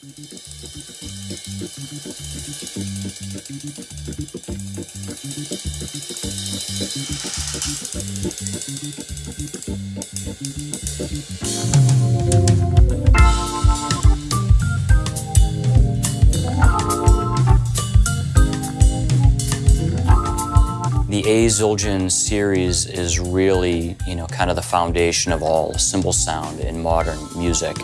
The A. Zildjian series is really, you know, kind of the foundation of all cymbal sound in modern music.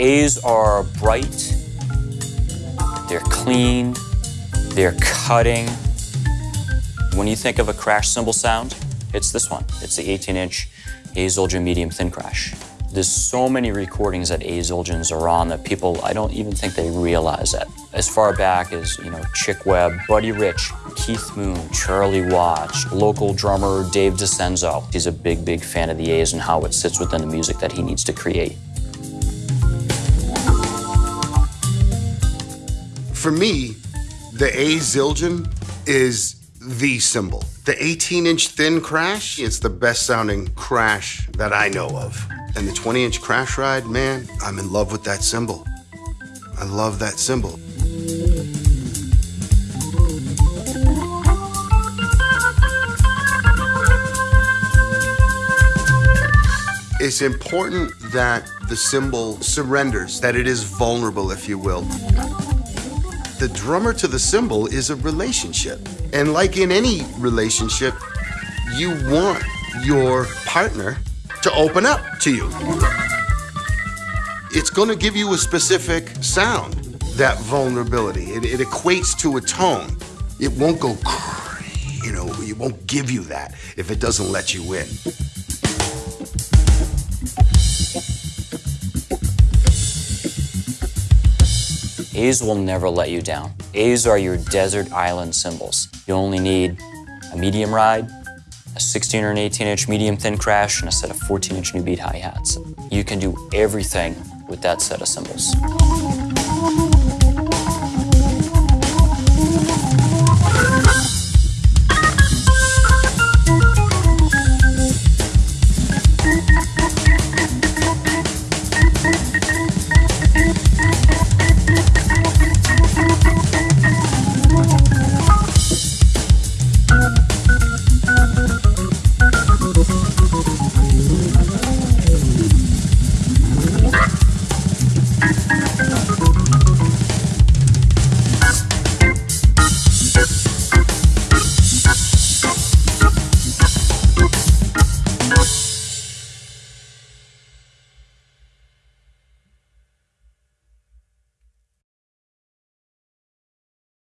A's are bright, they're clean, they're cutting. When you think of a crash cymbal sound, it's this one. It's the 18-inch A. Zildjian medium thin crash. There's so many recordings that A. Zildjians are on that people, I don't even think they realize it. As far back as, you know, Chick Webb, Buddy Rich, Keith Moon, Charlie Watts, local drummer Dave DiCenzo. He's a big, big fan of the A's and how it sits within the music that he needs to create. For me, the A Zildjian is the symbol. The 18 inch thin crash, it's the best sounding crash that I know of. And the 20 inch crash ride, man, I'm in love with that cymbal. I love that cymbal. It's important that the cymbal surrenders, that it is vulnerable, if you will. The drummer to the cymbal is a relationship. And like in any relationship, you want your partner to open up to you. It's going to give you a specific sound, that vulnerability. It, it equates to a tone. It won't go, you know, it won't give you that if it doesn't let you in. A's will never let you down. A's are your desert island cymbals. You only need a medium ride, a 16 or an 18 inch medium thin crash, and a set of 14 inch new beat hi-hats. You can do everything with that set of cymbals.